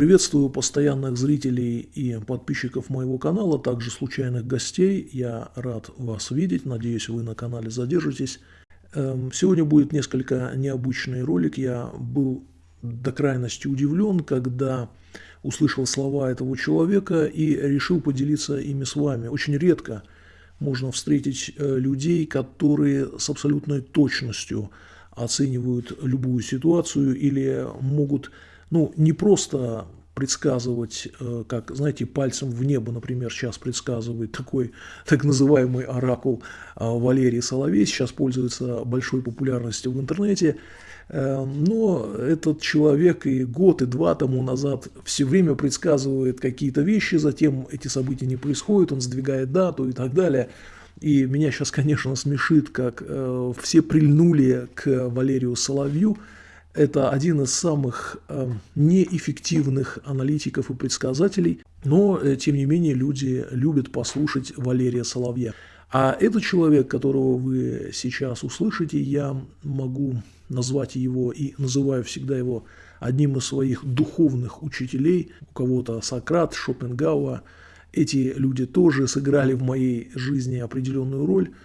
Приветствую постоянных зрителей и подписчиков моего канала, также случайных гостей. Я рад вас видеть, надеюсь, вы на канале задержитесь. Эм, сегодня будет несколько необычный ролик. Я был до крайности удивлен, когда услышал слова этого человека и решил поделиться ими с вами. Очень редко можно встретить э, людей, которые с абсолютной точностью оценивают любую ситуацию или могут ну, не просто предсказывать, э, как, знаете, пальцем в небо, например, сейчас предсказывает такой так называемый оракул э, Валерий Соловей, сейчас пользуется большой популярностью в интернете, э, но этот человек и год, и два тому назад все время предсказывает какие-то вещи, затем эти события не происходят, он сдвигает дату и так далее. И меня сейчас, конечно, смешит, как все прильнули к Валерию Соловью, это один из самых э, неэффективных аналитиков и предсказателей, но, э, тем не менее, люди любят послушать Валерия Соловья. А этот человек, которого вы сейчас услышите, я могу назвать его и называю всегда его одним из своих духовных учителей. У кого-то Сократ, Шопенгауа. Эти люди тоже сыграли в моей жизни определенную роль –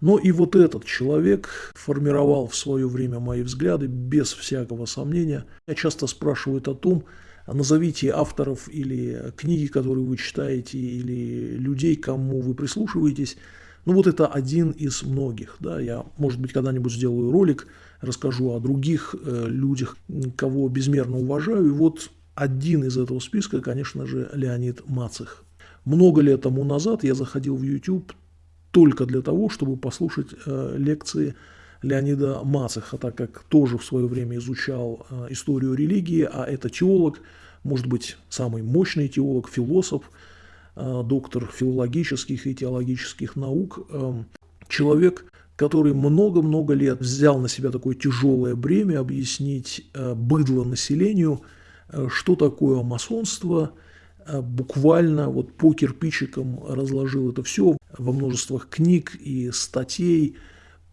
но и вот этот человек формировал в свое время мои взгляды без всякого сомнения. Меня часто спрашивают о том, назовите авторов или книги, которые вы читаете, или людей, кому вы прислушиваетесь. Ну вот это один из многих. Да. Я, может быть, когда-нибудь сделаю ролик, расскажу о других э, людях, кого безмерно уважаю. И вот один из этого списка, конечно же, Леонид Мацих. Много лет тому назад я заходил в YouTube только для того, чтобы послушать э, лекции Леонида Мацеха, так как тоже в свое время изучал э, историю религии, а это теолог, может быть, самый мощный теолог, философ, э, доктор филологических и теологических наук, э, человек, который много-много лет взял на себя такое тяжелое бремя объяснить быдло населению, что такое масонство – буквально вот по кирпичикам разложил это все во множествах книг и статей,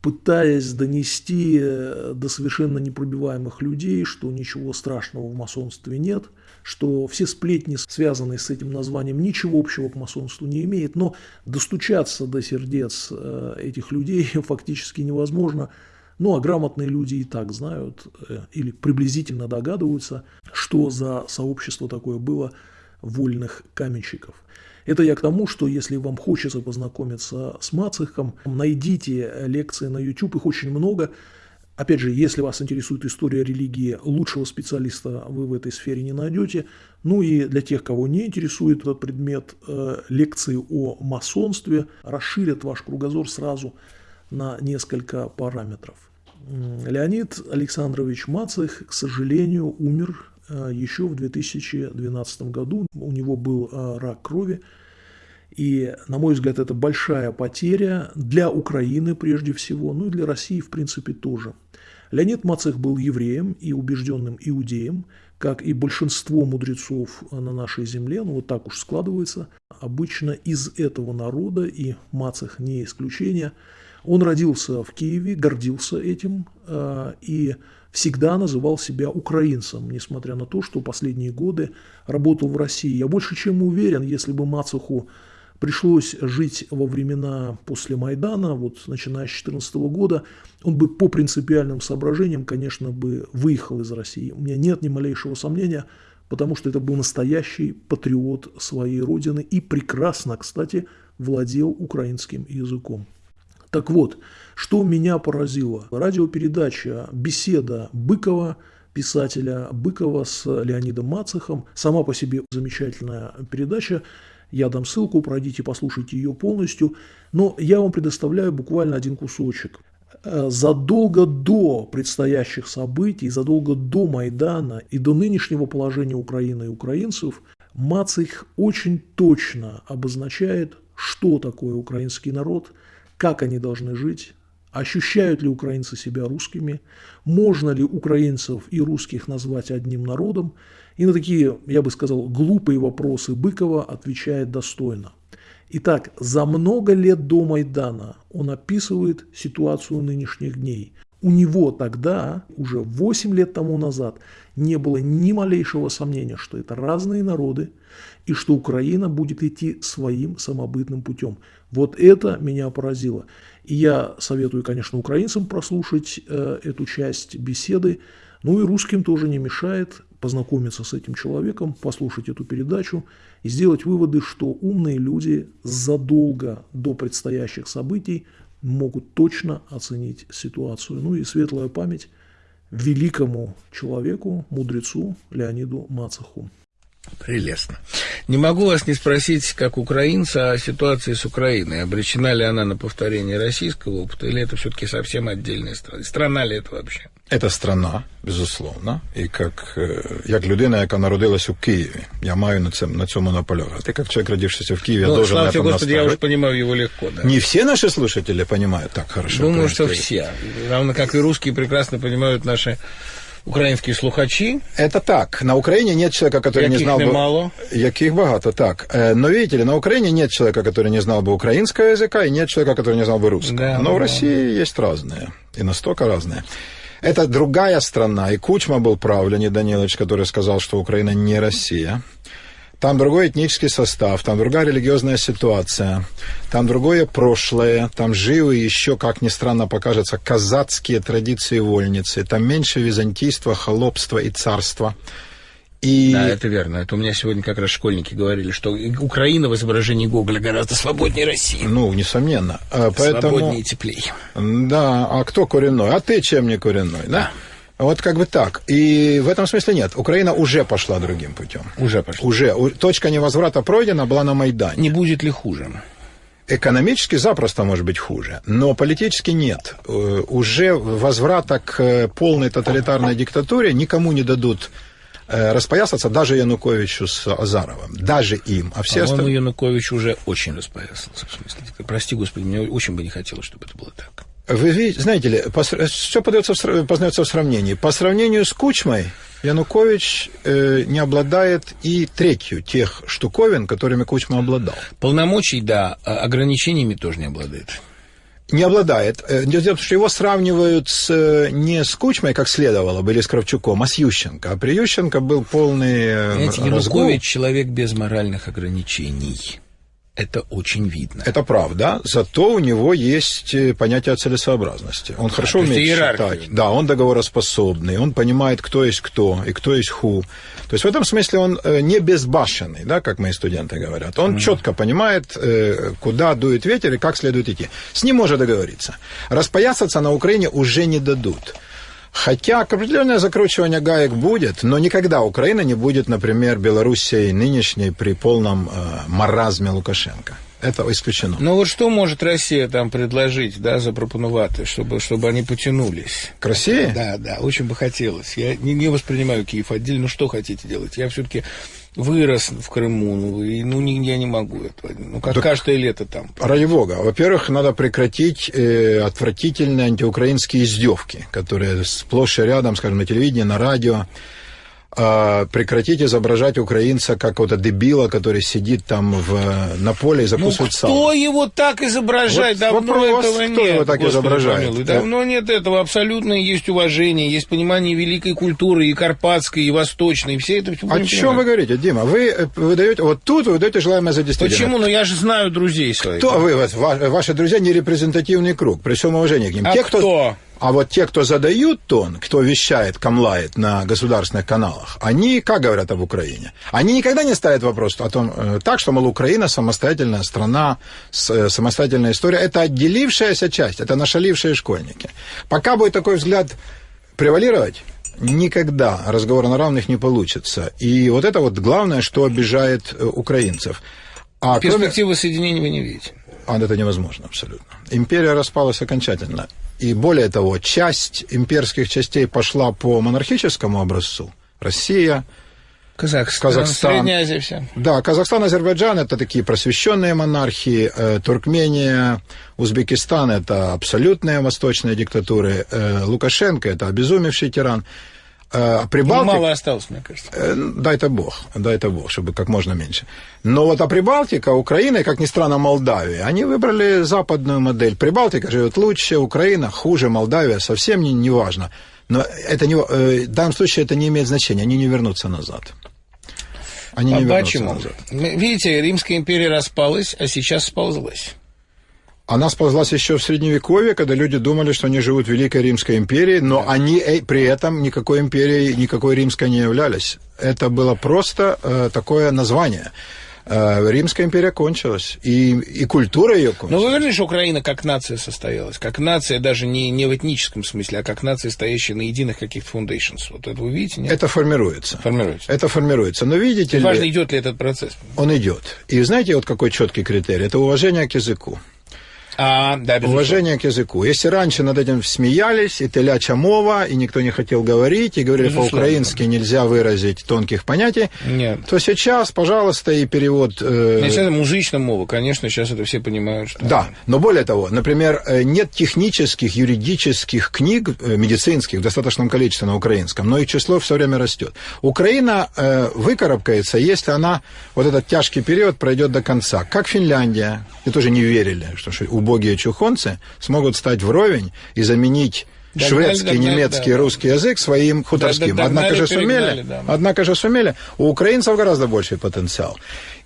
пытаясь донести э, до совершенно непробиваемых людей, что ничего страшного в масонстве нет, что все сплетни, связанные с этим названием, ничего общего к масонству не имеют, но достучаться до сердец э, этих людей фактически невозможно. Ну, а грамотные люди и так знают или приблизительно догадываются, что за сообщество такое было – вольных каменщиков. Это я к тому, что если вам хочется познакомиться с Мацехом, найдите лекции на YouTube, их очень много. Опять же, если вас интересует история религии, лучшего специалиста вы в этой сфере не найдете. Ну и для тех, кого не интересует этот предмет, э, лекции о масонстве расширят ваш кругозор сразу на несколько параметров. Леонид Александрович Мацех, к сожалению, умер еще в 2012 году. У него был э, рак крови. И, на мой взгляд, это большая потеря для Украины прежде всего, ну и для России, в принципе, тоже. Леонид Мацех был евреем и убежденным иудеем, как и большинство мудрецов на нашей земле, ну вот так уж складывается, обычно из этого народа, и Мацех не исключение. Он родился в Киеве, гордился этим, э, и всегда называл себя украинцем, несмотря на то, что последние годы работал в России. Я больше чем уверен, если бы Мацуху пришлось жить во времена после Майдана, вот начиная с 2014 года, он бы по принципиальным соображениям, конечно, бы выехал из России. У меня нет ни малейшего сомнения, потому что это был настоящий патриот своей родины и прекрасно, кстати, владел украинским языком. Так вот, что меня поразило? Радиопередача «Беседа Быкова», писателя Быкова с Леонидом Мацехом. Сама по себе замечательная передача. Я дам ссылку, пройдите, послушайте ее полностью. Но я вам предоставляю буквально один кусочек. Задолго до предстоящих событий, задолго до Майдана и до нынешнего положения Украины и украинцев, Мацех очень точно обозначает, что такое украинский народ – как они должны жить, ощущают ли украинцы себя русскими, можно ли украинцев и русских назвать одним народом, и на такие, я бы сказал, глупые вопросы Быкова отвечает достойно. Итак, за много лет до Майдана он описывает ситуацию нынешних дней. у него тогда, уже 8 лет тому назад, не было ни малейшего сомнения, что это разные народы, и что Украина будет идти своим самобытным путем. Вот это меня поразило. И я советую, конечно, украинцам прослушать э, эту часть беседы, ну и русским тоже не мешает познакомиться с этим человеком, послушать эту передачу и сделать выводы, что умные люди задолго до предстоящих событий могут точно оценить ситуацию. Ну и светлая память великому человеку, мудрецу Леониду Мацаху. Прелестно. Не могу вас не спросить, как украинца, о ситуации с Украиной. Обречена ли она на повторение российского опыта, или это все-таки совсем отдельная страна? Страна ли это вообще? Это страна, безусловно. І як, як людина, яка народилась у Києві, я маю на, цьому, на цьому наполягати. Как человек, родившийся в Киеве, ну, должен слава это тебе, Господи, я настаивать. уже понимаю его легко. Да. Не все наши слушатели понимают так хорошо. Думаю, что украинский язык. все. Равно как и русские прекрасно понимают наши українські слухачі. Это так. На Украине нет человека, который не Яких знал бы... немало. Яких багато, так. Э, Но видите ли, на Украине нет человека, который не знал бы украинского языка, и нет человека, который не знал бы русского. Да, Но в да. России есть разные, и настолько разные. Это другая страна, и Кучма был прав, Леонид Данилович, который сказал, что Украина не Россия. Там другой этнический состав, там другая религиозная ситуация, там другое прошлое, там живы еще, как ни странно покажется, казацкие традиции вольницы, там меньше византийства, холопства и царства. И Да, это верно. Это у меня сегодня как раз школьники говорили, что Украина в изображении Гоголя гораздо свободнее России. Ну, несомненно. А, Поэтому, Свободнее и теплее. да, а кто коренной? А ты чем не коренной, да? Вот как бы так. И в этом смысле нет. Украина уже пошла другим путем. Уже пошло. Уже. Точка невозврата пройдена была на Майдане. Не будет ли хуже? Экономически запросто может быть хуже, но политически нет. Э, Уже возврата к э, полной тоталитарной диктатуре никому не дадут э, распоясаться, даже Януковичу с Азаровым. Даже им. А все По-моему, остальные... Янукович уже очень распоясался. В смысле, прости, Господи, мне очень бы не хотелось, чтобы это было так. Вы видите, знаете ли, все подается в, познается в сравнении. По сравнению с Кучмой, Янукович э, не обладает и третью тех штуковин, которыми Кучма обладал. Полномочий, да, а ограничениями тоже не обладает. Не обладает. Э, Дело в том, что его сравнивают с, э, не с Кучмой, как следовало бы, или с Кравчуком, а с Ющенко. А при Ющенко был полный э, Понимаете, разгул. Янукович человек без моральных ограничений. Это очень видно. Это правда, зато у него есть э, понятие о целесообразности. Он хорошо то есть умеет иерархию. считать. Да, он договороспособный, он понимает, кто есть кто и кто есть ху. То есть в этом смысле он э, не безбашенный, да, как мои студенты говорят. Он четко понимает, э, куда дует ветер и как следует идти. С ним можно договориться. Распоясаться на Украине уже не дадут. Хотя определенное закручивание гаек будет, но никогда Украина не будет, например, Белоруссией нынешней при полном э, маразме Лукашенко. Это исключено. Ну вот что может Россия там предложить, да, запропонувати, чтобы, чтобы они потянулись? К России? Да, да, очень бы хотелось. Я не, не воспринимаю Киев отдельно. Ну, что хотите делать? Я все-таки вырос в Крыму, ну, и, ну, я не могу этого. Ну, как Так- каждое лето там. Ради бога. Во-первых, надо прекратить э, отвратительные антиукраинские издевки, которые сплошь и рядом, скажем, на телевидении, на радио. А, прекратить изображать украинца как какого-то дебила, который сидит там в, на поле и Ну, закусывает кто сало. его так изображает? Вот давно вопрос, этого кто нет. его так Господи изображает? помилуй. Давно нет этого. Абсолютно есть уважение, есть понимание великой культуры, и карпатской, и восточной, и все это... всё О чем вы говорите, Дима? Вы э, выдаете, вот тут вы выдаете желаемое за действительное. Почему? Ну, я же знаю друзей своих. Кто вы, ваши друзья, не репрезентативный круг, при всем уважении к ним. А Те, кто? А вот те, кто задают тон, кто вещает, камлает на государственных каналах, они как говорят об Украине? Они никогда не ставят вопрос о том, э, так, что, мол, Украина самостоятельная страна, э, самостоятельная история. Это отделившаяся часть, это нашалившие школьники. Пока будет такой взгляд превалировать, никогда разговор на равных не получится. И вот это вот главное, что обижает э, украинцев. А кроме- Перспективы соединения вы не видите. А это невозможно абсолютно. Империя распалась окончательно. И более того, часть имперских частей пошла по монархическому образцу. Россия, Казахстан, Казахстан. Средняя Азия вся. да, Казахстан, Азербайджан это такие просвещенные монархии, э, Туркмения, Узбекистан это абсолютные восточные диктатуры, э, Лукашенко это обезумевший тиран. Э, Ну, Прибалтика... Мало осталось, мне кажется. Э, Дай-то бог, дай-то бог, чтобы как можно меньше. Но вот а Прибалтика, Украина и, как ни странно, Молдавия, они выбрали западную модель. Прибалтика живет лучше, Украина хуже, Молдавия совсем не, не важно. Но это не, э, в данном случае это не имеет значения, они не вернутся назад. Они не вернутся Почему? назад. Видите, Римская империя распалась, а сейчас сползлась. Она сползлась еще в Средневековье, когда люди думали, что они живут в Великой Римской империи, но они э, при этом никакой империей, никакой римской не являлись. Это было просто э, такое название. Э, Римская империя кончилась, и, и культура ее Но кончилась. вы уверены, что Украина как нация состоялась? Как нация даже не, не в этническом смысле, а как нация, стоящая на единых каких-то foundations. Вот это вы видите, нет? Это формируется. формируется. Это формируется. Но видите Важно, ли, идет ли этот процесс. он идет. И знаете, вот какой четкий критерий? Это уважение к языку. А, да, безусловно. Уважение к языку. Если раньше над этим смеялись, и теляча мова, и никто не хотел говорить, и говорили по-украински нельзя выразить тонких понятий, Нет. то сейчас, пожалуйста, и перевод... э, Если это музычная мова, конечно, сейчас это все понимают, что... Да, но более того, например, э, нет технических, юридических книг э, медицинских в достаточном количестве на украинском, но их число все время растет. Украина э, выкарабкается, если она вот этот тяжкий период пройдет до конца. Как Финляндия, и тоже не верили, что ш- убогие чухонцы смогут стать вровень и заменить Догнали, шведский, догнали, немецкий, да, да. русский язык своим хуторским. догнали, однако же сумели, да. однако же сумели. У украинцев гораздо больший потенциал.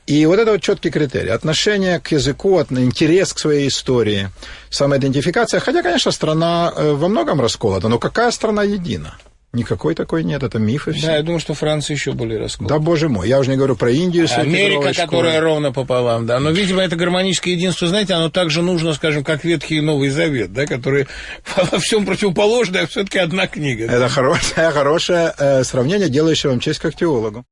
И вот это вот четкий критерий. Отношение к языку, интерес к своей истории, самоидентификация. Хотя, конечно, страна э, во многом расколота, но какая страна едина? Никакой такой нет, это миф и все. Да, я думаю, что Франция еще более расколота. Да, боже мой, я уже не говорю про Индию Америка, которая ровно пополам, да. Но, видимо, это гармоническое единство, знаете, оно также нужно, скажем, как Ветхий и Новый Завет, да, которые во всем противоположны, а все-таки одна книга. да. Это хорошее, хорошее э, сравнение, делающее вам честь как теологу.